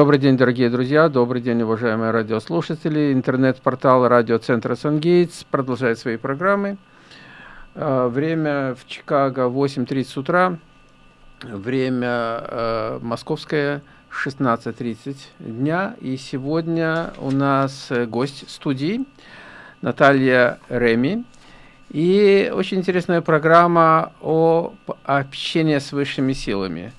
Добрый день, дорогие друзья, добрый день, уважаемые радиослушатели. Интернет-портал радиоцентра «Сангейтс» продолжает свои программы. Э, время в Чикаго 8.30 утра, время э, московское 16.30 дня. И сегодня у нас гость студии Наталья Реми. И очень интересная программа о общении с высшими силами.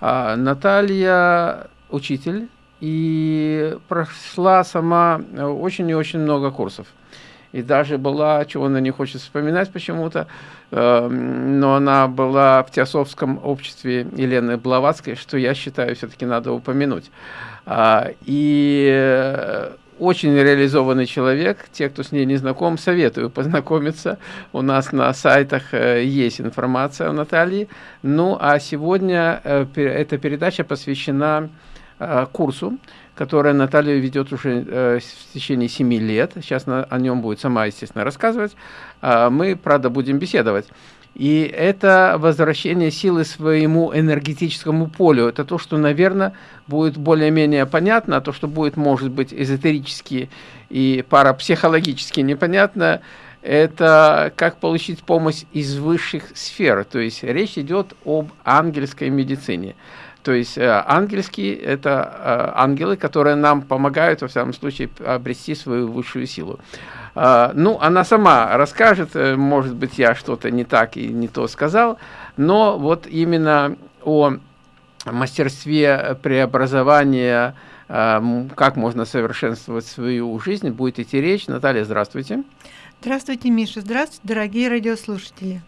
А Наталья учитель и прошла сама очень и очень много курсов. И даже была, чего она не хочет вспоминать почему-то, э, но она была в Теософском обществе Елены Блаватской, что я считаю все-таки надо упомянуть. А, и очень реализованный человек. Те, кто с ней не знаком, советую познакомиться. У нас на сайтах э, есть информация о Наталье. Ну, а сегодня э, эта передача посвящена э, курсу, который Наталья ведет уже в течение 7 лет. Сейчас о нем будет сама, естественно, рассказывать. А мы, правда, будем беседовать. И это возвращение силы своему энергетическому полю. Это то, что, наверное, будет более-менее понятно, а то, что будет, может быть, эзотерически и парапсихологически непонятно, это как получить помощь из высших сфер. То есть речь идет об ангельской медицине. То есть э, ангельские – это э, ангелы, которые нам помогают, во всяком случае, обрести свою высшую силу. А, ну, она сама расскажет, э, может быть, я что-то не так и не то сказал, но вот именно о мастерстве преобразования, как можно совершенствовать свою жизнь, будет идти речь. Наталья, здравствуйте. Здравствуйте, Миша. Здравствуйте, дорогие радиослушатели.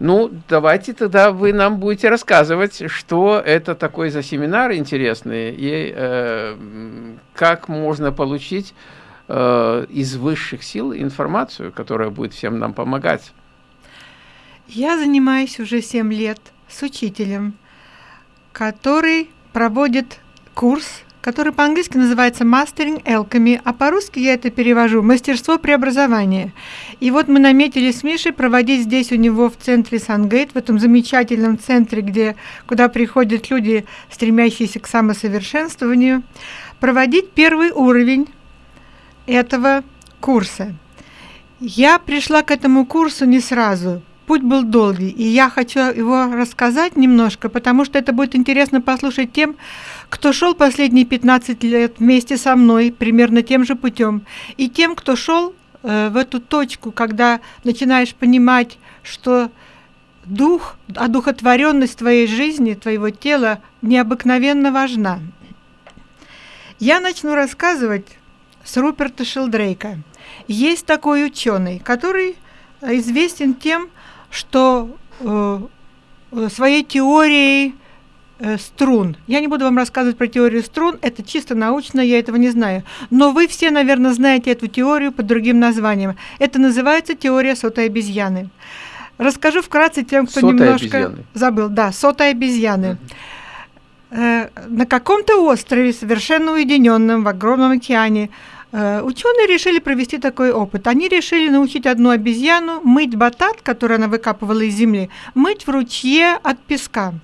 Ну, давайте тогда вы нам будете рассказывать, что это такой за семинар интересный и э, как можно получить э, из высших сил информацию, которая будет всем нам помогать. Я занимаюсь уже 7 лет с учителем, который проводит курс, который по-английски называется Mastering Alchemy, а по-русски я это перевожу «Мастерство преобразования». И вот мы наметили с Мишей проводить здесь у него в центре Сангейт, в этом замечательном центре, где, куда приходят люди, стремящиеся к самосовершенствованию, проводить первый уровень этого курса. Я пришла к этому курсу не сразу. Путь был долгий, и я хочу его рассказать немножко, потому что это будет интересно послушать тем, кто шел последние 15 лет вместе со мной примерно тем же путем, и тем, кто шел э, в эту точку, когда начинаешь понимать, что дух, одухотворенность твоей жизни, твоего тела необыкновенно важна. Я начну рассказывать с Руперта Шелдрейка. Есть такой ученый, который э, известен тем, что э, э, своей теорией э, струн. Я не буду вам рассказывать про теорию струн, это чисто научно, я этого не знаю. Но вы все, наверное, знаете эту теорию под другим названием. Это называется теория сотой обезьяны. Расскажу вкратце тем, кто сотой немножко обезьяны. забыл. Да, сотой обезьяны. Mm -hmm. Э, на каком-то острове, совершенно уединенном в огромном океане, ученые решили провести такой опыт. Они решили научить одну обезьяну мыть батат, который она выкапывала из земли, мыть в ручье от песка.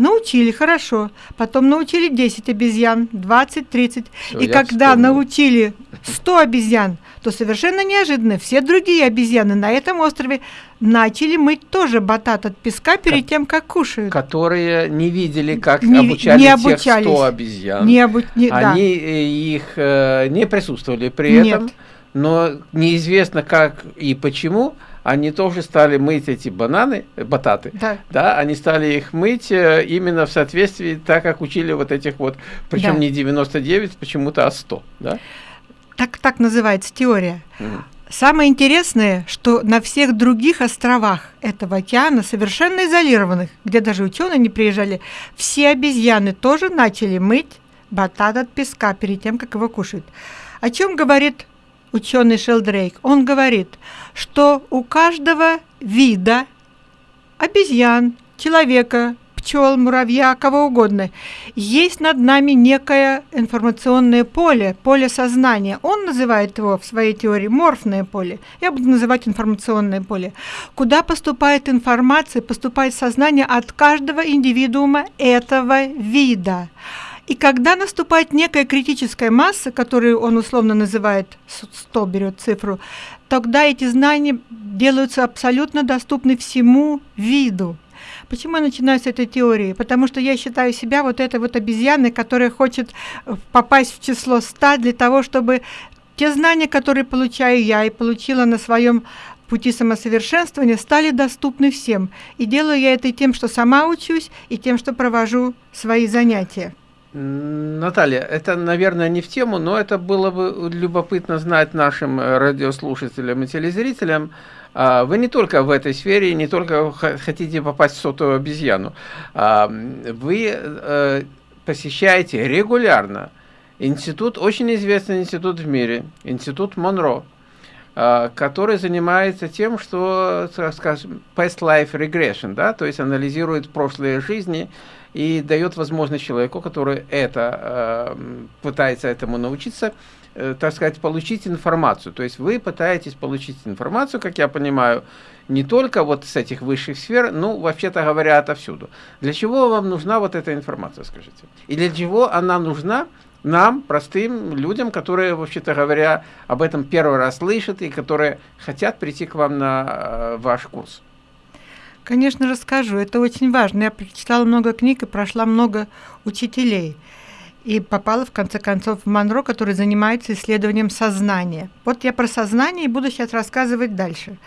Научили, хорошо. Потом научили 10 обезьян, 20, 30. Всё, и когда вспомнил. научили 100 обезьян, то совершенно неожиданно все другие обезьяны на этом острове начали мыть тоже батат от песка перед тем, как кушают. Которые не видели, как не, обучали не тех 100 обезьян. Не обу... не, Они да. Э, их э, не присутствовали при Нет. этом, но неизвестно как и почему они тоже стали мыть эти бананы, э, бататы, да. да, они стали их мыть э, именно в соответствии, так как учили вот этих вот, причем да. не 99, почему-то, а 100, да? Так, так называется теория. Угу. Самое интересное, что на всех других островах этого океана, совершенно изолированных, где даже ученые не приезжали, все обезьяны тоже начали мыть батат от песка перед тем, как его кушают. О чем говорит ученый Шелдрейк? Он говорит, что у каждого вида обезьян, человека, пчел, муравья, кого угодно. Есть над нами некое информационное поле, поле сознания. Он называет его в своей теории морфное поле. Я буду называть информационное поле. Куда поступает информация, поступает сознание от каждого индивидуума этого вида. И когда наступает некая критическая масса, которую он условно называет 100, берет цифру, тогда эти знания делаются абсолютно доступны всему виду. Почему я начинаю с этой теории? Потому что я считаю себя вот этой вот обезьяной, которая хочет попасть в число 100 для того, чтобы те знания, которые получаю я и получила на своем пути самосовершенствования, стали доступны всем. И делаю я это тем, что сама учусь, и тем, что провожу свои занятия. Наталья, это, наверное, не в тему, но это было бы любопытно знать нашим э, радиослушателям и телезрителям. А, вы не только в этой сфере, не только хотите попасть в сотую обезьяну. А, вы э, посещаете регулярно институт, очень известный институт в мире, институт Монро, а, который занимается тем, что, скажем, past life regression, да, то есть анализирует прошлые жизни и дает возможность человеку, который это э, пытается этому научиться, э, так сказать, получить информацию. То есть вы пытаетесь получить информацию, как я понимаю, не только вот с этих высших сфер, ну, вообще-то говоря, отовсюду. Для чего вам нужна вот эта информация, скажите? И для чего она нужна нам, простым людям, которые, вообще-то говоря, об этом первый раз слышат и которые хотят прийти к вам на э, ваш курс? Конечно, расскажу. Это очень важно. Я прочитала много книг и прошла много учителей. И попала, в конце концов, в Монро, который занимается исследованием сознания. Вот я про сознание и буду сейчас рассказывать дальше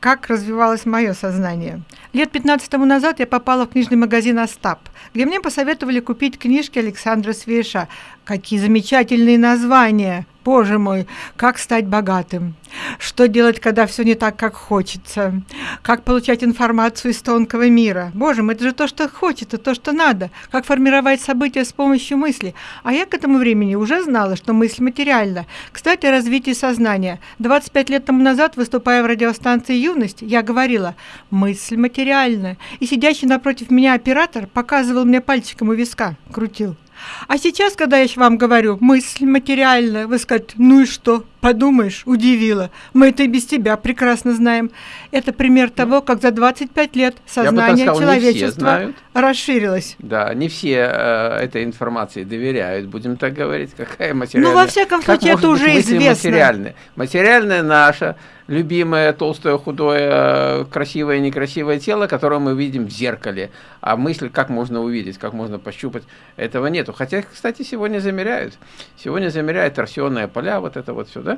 как развивалось мое сознание. Лет 15 тому назад я попала в книжный магазин «Остап», где мне посоветовали купить книжки Александра Свеша. Какие замечательные названия! Боже мой, как стать богатым? Что делать, когда все не так, как хочется? Как получать информацию из тонкого мира? Боже мой, это же то, что хочется, то, что надо. Как формировать события с помощью мысли? А я к этому времени уже знала, что мысль материальна. Кстати, о развитии сознания. 25 лет тому назад, выступая в радиостанции «Юность», я говорила «мысль материальна». И сидящий напротив меня оператор показывал мне пальчиком у виска, крутил. А сейчас, когда я вам говорю, мысль материальная, вы скажете, ну и что? Подумаешь, удивила. Мы это и без тебя прекрасно знаем. Это пример того, как за 25 лет сознание сказал, человечества расширилось. Да, не все э, этой информации доверяют, будем так говорить. Какая материальная? Ну, во всяком случае, как это уже известно. Материальная? материальная наша, любимое толстое, худое, красивое, некрасивое тело, которое мы видим в зеркале. А мысль, как можно увидеть, как можно пощупать, этого нету. Хотя, кстати, сегодня замеряют. Сегодня замеряют торсионные поля, вот это вот все, да?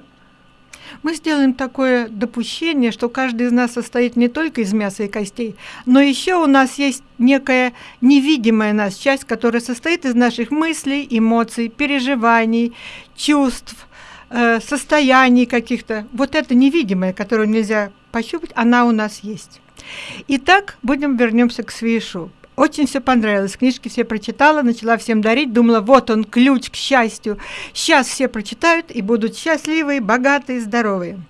Мы сделаем такое допущение, что каждый из нас состоит не только из мяса и костей, но еще у нас есть некая невидимая нас часть, которая состоит из наших мыслей, эмоций, переживаний, чувств, э, состояний каких-то. Вот это невидимое, которое нельзя пощупать, она у нас есть. Итак, будем вернемся к Свишу. Очень все понравилось. Книжки все прочитала, начала всем дарить. Думала, вот он, ключ к счастью. Сейчас все прочитают и будут счастливые, богатые, здоровые.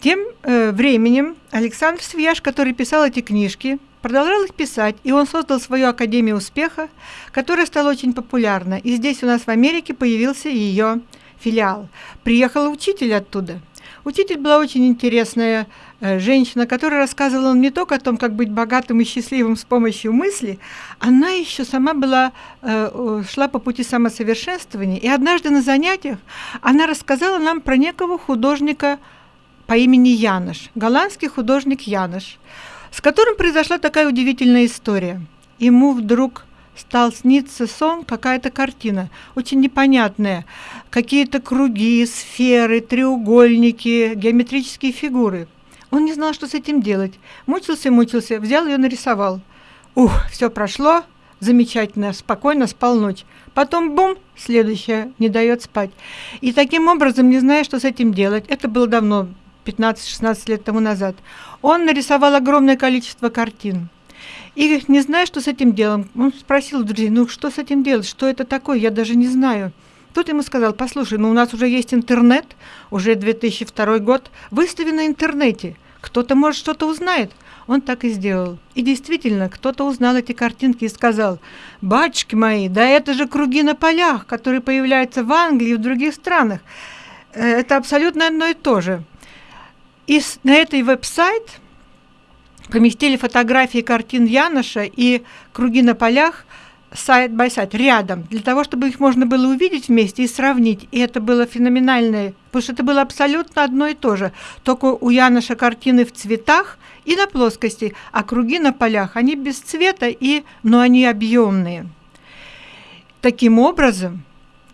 Тем э, временем Александр Свияж, который писал эти книжки, продолжал их писать, и он создал свою Академию успеха, которая стала очень популярна. И здесь у нас в Америке появился ее филиал. Приехал учитель оттуда. Учитель была очень интересная женщина, которая рассказывала не только о том, как быть богатым и счастливым с помощью мысли, она еще сама была, э, шла по пути самосовершенствования. И однажды на занятиях она рассказала нам про некого художника по имени Янош, голландский художник Янош, с которым произошла такая удивительная история. Ему вдруг стал сниться сон, какая-то картина, очень непонятная, какие-то круги, сферы, треугольники, геометрические фигуры – он не знал, что с этим делать. Мучился, мучился, взял ее, нарисовал. Ух, все прошло, замечательно, спокойно спал ночь. Потом бум, следующее, не дает спать. И таким образом, не зная, что с этим делать, это было давно, 15-16 лет тому назад, он нарисовал огромное количество картин. И не зная, что с этим делом, он спросил друзей, ну что с этим делать, что это такое, я даже не знаю. Тут ему сказал, послушай, ну у нас уже есть интернет, уже 2002 год, выстави на интернете, кто-то, может, что-то узнает. Он так и сделал. И действительно, кто-то узнал эти картинки и сказал, «Батюшки мои, да это же круги на полях, которые появляются в Англии и в других странах. Э, это абсолютно одно и то же». И на этой веб-сайт поместили фотографии картин Яноша и круги на полях сайт by сайт рядом, для того, чтобы их можно было увидеть вместе и сравнить. И это было феноменальное, потому что это было абсолютно одно и то же. Только у Яноша картины в цветах и на плоскости, а круги на полях, они без цвета, и, но они объемные. Таким образом,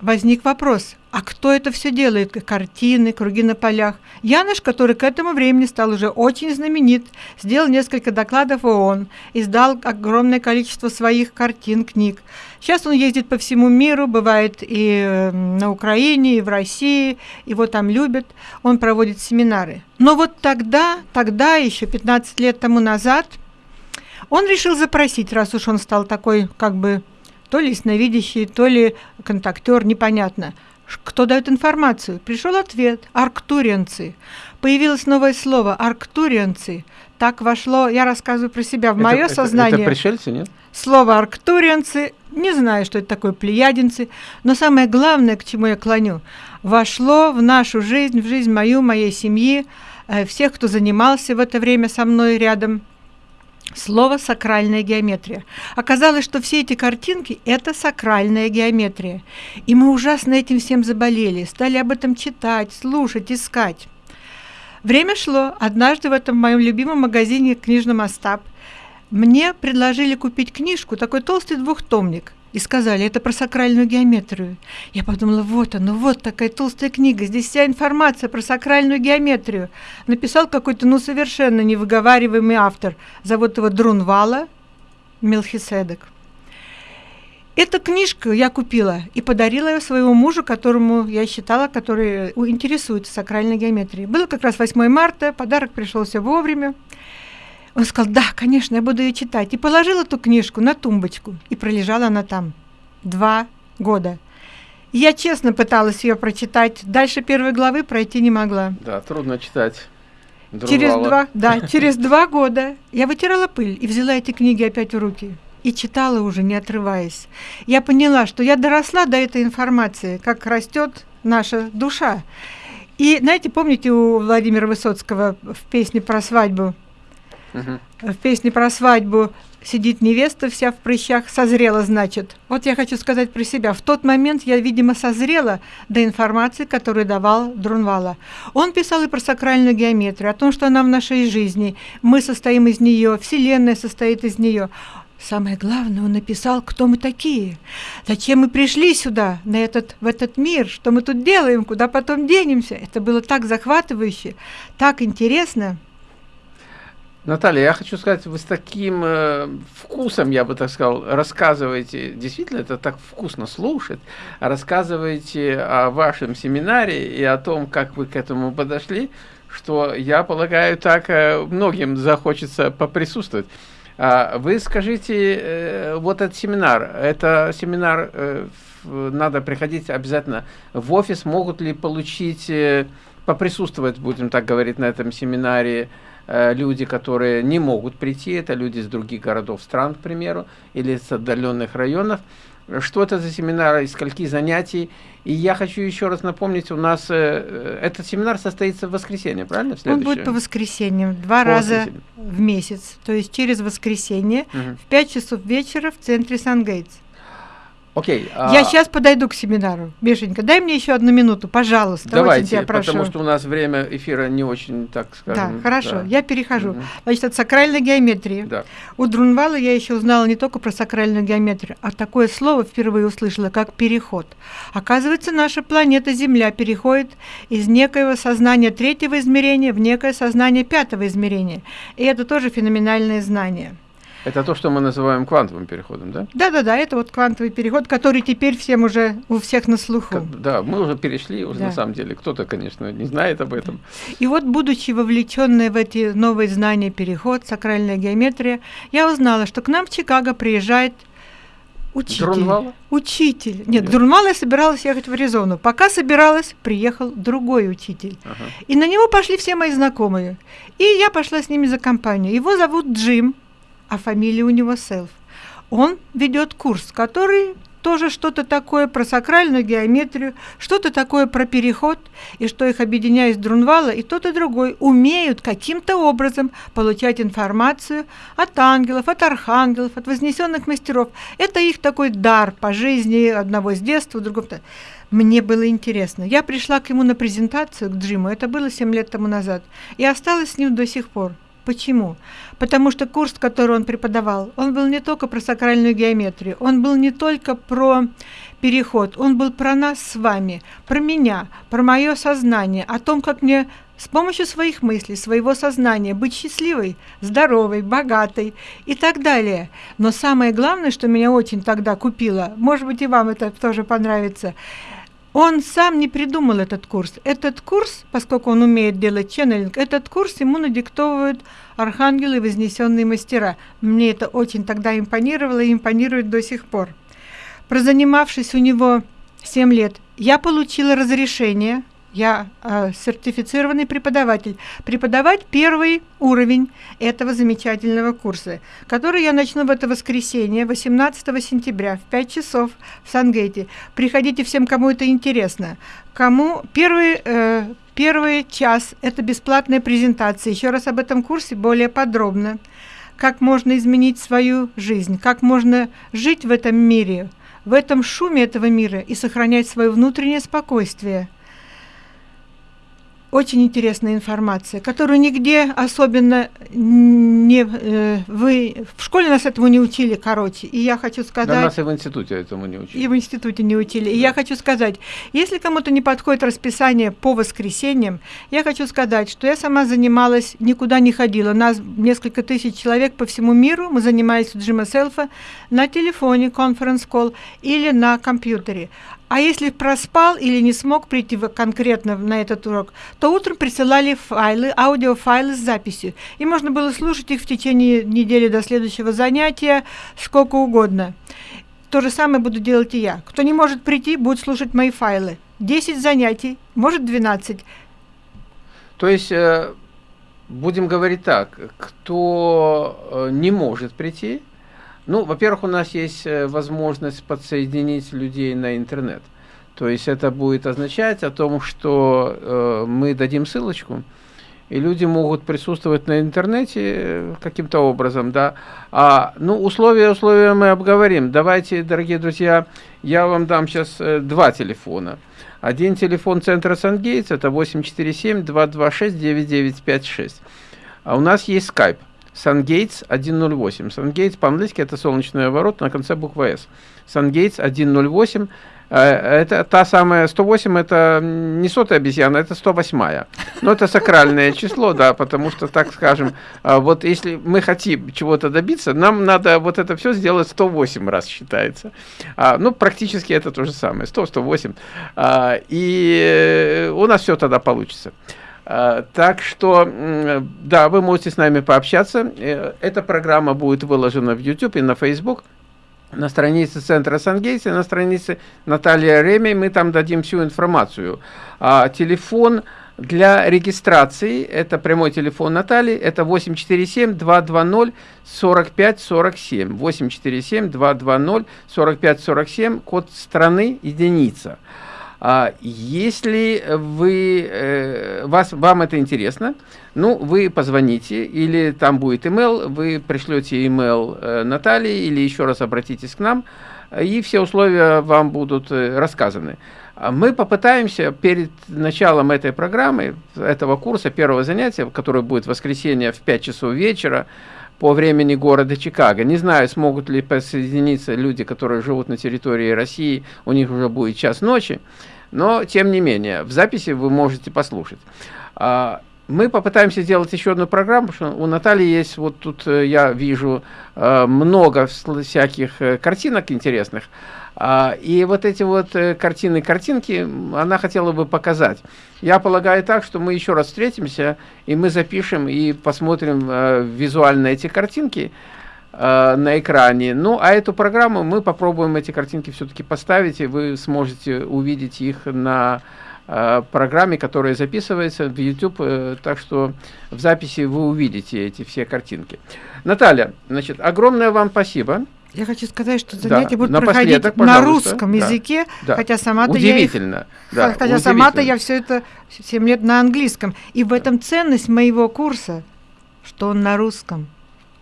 возник вопрос, а кто это все делает? Картины, круги на полях. Яныш, который к этому времени стал уже очень знаменит, сделал несколько докладов в ООН, издал огромное количество своих картин, книг. Сейчас он ездит по всему миру, бывает и эм, на Украине, и в России, его там любят, он проводит семинары. Но вот тогда, тогда, еще 15 лет тому назад, он решил запросить, раз уж он стал такой, как бы, то ли ясновидящий, то ли контактер, непонятно – кто дает информацию? Пришел ответ – арктурианцы. Появилось новое слово – арктурианцы. Так вошло, я рассказываю про себя, в мое сознание. Это пришельцы, нет? Слово арктурианцы, не знаю, что это такое, плеядинцы, но самое главное, к чему я клоню, вошло в нашу жизнь, в жизнь мою, моей семьи, э, всех, кто занимался в это время со мной рядом – Слово «сакральная геометрия». Оказалось, что все эти картинки – это сакральная геометрия. И мы ужасно этим всем заболели, стали об этом читать, слушать, искать. Время шло. Однажды в этом моем любимом магазине книжном Остап мне предложили купить книжку, такой толстый двухтомник – и сказали, это про сакральную геометрию. Я подумала, вот оно, вот такая толстая книга, здесь вся информация про сакральную геометрию. Написал какой-то, ну, совершенно невыговариваемый автор. Зовут его Друнвала Мелхиседек. Эту книжку я купила и подарила ее своему мужу, которому я считала, который интересуется сакральной геометрией. Было как раз 8 марта, подарок пришелся вовремя. Он сказал, да, конечно, я буду ее читать. И положил эту книжку на тумбочку. И пролежала она там два года. Я честно пыталась ее прочитать. Дальше первой главы пройти не могла. Да, трудно читать. Друвала. Через два, да, через два года я вытирала пыль и взяла эти книги опять в руки и читала уже, не отрываясь. Я поняла, что я доросла до этой информации, как растет наша душа. И, знаете, помните у Владимира Высоцкого в песне про свадьбу Угу. В песне про свадьбу сидит невеста вся в прыщах, созрела, значит. Вот я хочу сказать про себя. В тот момент я, видимо, созрела до информации, которую давал Друнвала. Он писал и про сакральную геометрию, о том, что она в нашей жизни. Мы состоим из нее, Вселенная состоит из нее. Самое главное, он написал, кто мы такие, зачем мы пришли сюда, на этот, в этот мир, что мы тут делаем, куда потом денемся. Это было так захватывающе, так интересно. Наталья, я хочу сказать, вы с таким э, вкусом, я бы так сказал, рассказываете, действительно, это так вкусно слушать, рассказываете о вашем семинаре и о том, как вы к этому подошли, что, я полагаю, так э, многим захочется поприсутствовать. А вы скажите, э, вот этот семинар, это семинар, э, надо приходить обязательно в офис, могут ли получить, э, поприсутствовать, будем так говорить, на этом семинаре, люди, которые не могут прийти, это люди из других городов, стран, к примеру, или с отдаленных районов. Что это за семинар, из скольки занятий? И я хочу еще раз напомнить, у нас э, э этот семинар состоится в воскресенье, правильно? Он будет по воскресеньям, два по раза воскресенье. в месяц, то есть через воскресенье угу. в 5 часов вечера в центре Сан-Гейтс. Окей. Я а... сейчас подойду к семинару. Бешенька, дай мне еще одну минуту, пожалуйста. Давайте, тебя прошу. потому что у нас время эфира не очень, так скажем. Да, хорошо, да. я перехожу. Угу. Значит, от сакральной геометрии. Да. У Друнвала я еще узнала не только про сакральную геометрию, а такое слово впервые услышала, как переход. Оказывается, наша планета Земля переходит из некоего сознания третьего измерения в некое сознание пятого измерения. И это тоже феноменальное знание. Это то, что мы называем квантовым переходом, да? Да-да-да, это вот квантовый переход, который теперь всем уже у всех на слуху. Да, мы уже перешли, уже да. на самом деле. Кто-то, конечно, не знает об этом. И вот, будучи вовлеченной в эти новые знания переход, сакральная геометрия, я узнала, что к нам в Чикаго приезжает учитель. Друнвала? Учитель. Нет, Нет. Друнвала я собиралась ехать в Аризону. Пока собиралась, приехал другой учитель. Ага. И на него пошли все мои знакомые. И я пошла с ними за компанию. Его зовут Джим а фамилия у него Селф. Он ведет курс, который тоже что-то такое про сакральную геометрию, что-то такое про переход, и что их объединяет Друнвала, и тот и другой умеют каким-то образом получать информацию от ангелов, от архангелов, от вознесенных мастеров. Это их такой дар по жизни одного с детства, другого. Мне было интересно. Я пришла к ему на презентацию, к Джиму, это было 7 лет тому назад, и осталась с ним до сих пор. Почему? Потому что курс, который он преподавал, он был не только про сакральную геометрию, он был не только про переход, он был про нас с вами, про меня, про мое сознание, о том, как мне с помощью своих мыслей, своего сознания быть счастливой, здоровой, богатой и так далее. Но самое главное, что меня очень тогда купило, может быть и вам это тоже понравится – он сам не придумал этот курс. Этот курс, поскольку он умеет делать ченнелинг, этот курс ему надиктовывают архангелы и вознесенные мастера. Мне это очень тогда импонировало и импонирует до сих пор. Прозанимавшись у него 7 лет, я получила разрешение – я э, сертифицированный преподаватель. Преподавать первый уровень этого замечательного курса, который я начну в это воскресенье, 18 сентября, в 5 часов в Сангейте. Приходите всем, кому это интересно. Кому первый, э, первый час – это бесплатная презентация. Еще раз об этом курсе более подробно. Как можно изменить свою жизнь, как можно жить в этом мире, в этом шуме этого мира и сохранять свое внутреннее спокойствие – очень интересная информация, которую нигде особенно не э, вы в школе нас этому не учили, короче. И я хочу сказать. Да, нас и в институте этому не учили. И в институте не учили. Да. И я хочу сказать, если кому-то не подходит расписание по воскресеньям, я хочу сказать, что я сама занималась, никуда не ходила. Нас несколько тысяч человек по всему миру. Мы занимались у Джима Селфа на телефоне, конференц-колл или на компьютере. А если проспал или не смог прийти конкретно на этот урок, то утром присылали файлы, аудиофайлы с записью. И можно было слушать их в течение недели до следующего занятия, сколько угодно. То же самое буду делать и я. Кто не может прийти, будет слушать мои файлы. 10 занятий, может 12. То есть, э, будем говорить так, кто э, не может прийти, ну, во-первых, у нас есть э, возможность подсоединить людей на интернет. То есть это будет означать о том, что э, мы дадим ссылочку, и люди могут присутствовать на интернете э, каким-то образом, да. А, ну, условия, условия мы обговорим. Давайте, дорогие друзья, я вам дам сейчас э, два телефона. Один телефон центра Сангейтс, это 847-226-9956. А у нас есть скайп. SunGates 108. SunGates по-английски это солнечный ворот на конце буквы S. SunGates 108. Э, это та самая 108, это не сотая обезьяна, это 108. Но это сакральное число, да, потому что, так скажем, э, вот если мы хотим чего-то добиться, нам надо вот это все сделать 108 раз считается. А, ну, практически это то же самое, 100, 108. А, и у нас все тогда получится. А, так что, да, вы можете с нами пообщаться. Э, эта программа будет выложена в YouTube и на Facebook. На странице Центра Сангейса, на странице Наталья Реми мы там дадим всю информацию. А, телефон для регистрации, это прямой телефон Натальи, это 847-220-4547. 847-220-4547, код страны единица. А если вы, э, вас, вам это интересно, ну, вы позвоните, или там будет email, вы пришлете email э, Наталье, или еще раз обратитесь к нам, и все условия вам будут э, рассказаны. А мы попытаемся перед началом этой программы, этого курса, первого занятия, которое будет в воскресенье в 5 часов вечера, по времени города Чикаго. Не знаю, смогут ли присоединиться люди, которые живут на территории России, у них уже будет час ночи но тем не менее, в записи вы можете послушать. А, мы попытаемся сделать еще одну программу, что у Натальи есть, вот тут э, я вижу э, много всяких э, картинок интересных, а, и вот эти вот картины, картинки она хотела бы показать. Я полагаю так, что мы еще раз встретимся, и мы запишем и посмотрим визуально эти картинки, Э, на экране. Ну, а эту программу мы попробуем эти картинки все-таки поставить, и вы сможете увидеть их на э, программе, которая записывается в YouTube, э, так что в записи вы увидите эти все картинки. Наталья, значит, огромное вам спасибо. Я хочу сказать, что занятия Да, будут проходить на русском Да, языке, да. хотя сама-то я их да, хотя сама-то я все это 7 лет на английском. И в этом ценность моего курса, что он на русском.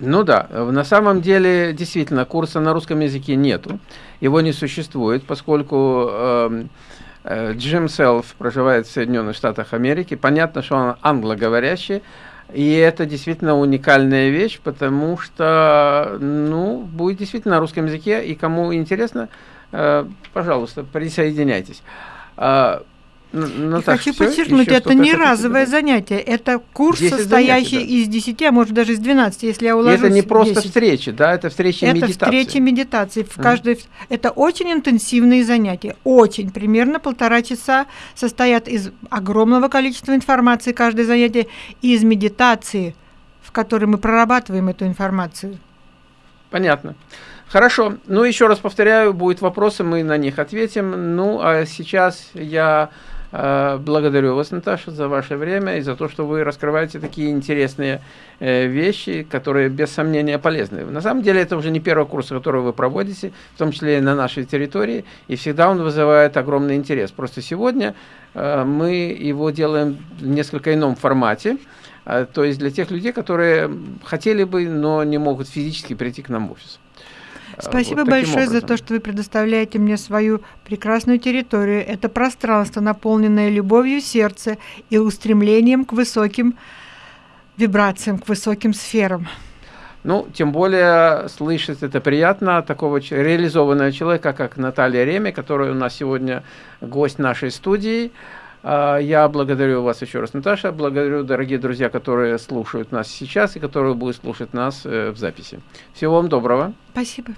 Ну да, э, на самом деле действительно курса на русском языке нету, его не существует, поскольку эм, э, Джим Селф проживает в Соединенных Штатах Америки. Понятно, что он англоговорящий, и это действительно уникальная вещь, потому что, ну, будет действительно на русском языке, и кому интересно, э, пожалуйста, присоединяйтесь. А, Н- И Наташа, хочу подчеркнуть, это не разовое занятие, это курс, 10 состоящий занятий, из 10, а может даже из 12, если я И уложусь это не просто 10. встречи, да, это встречи Это медитации. встречи медитации. В каждой... Это очень интенсивные занятия. Очень. Примерно полтора часа состоят из огромного количества информации, каждое занятие, и из медитации, в которой мы прорабатываем эту информацию. Понятно. Хорошо. Ну, еще раз повторяю, будут вопросы, мы на них ответим. Ну, а сейчас я благодарю вас, Наташа, за ваше время и за то, что вы раскрываете такие интересные э, вещи, которые без сомнения полезны. На самом деле, это уже не первый курс, который вы проводите, в том числе и на нашей территории, и всегда он вызывает огромный интерес. Просто сегодня э, мы его делаем в несколько ином формате. То есть для тех людей, которые хотели бы, но не могут физически прийти к нам в офис. А, Спасибо вот большое за образом. то, что вы предоставляете мне свою прекрасную территорию. Это пространство, наполненное любовью сердца и устремлением к высоким вибрациям, к высоким сферам. Ну, тем более слышать это приятно такого реализованного человека, как Наталья Реме, которая у нас сегодня гость нашей студии. А, Я благодарю вас еще раз, Наташа. Благодарю, дорогие друзья, которые слушают нас сейчас и которые будут слушать нас э, в записи. Всего вам доброго. Спасибо.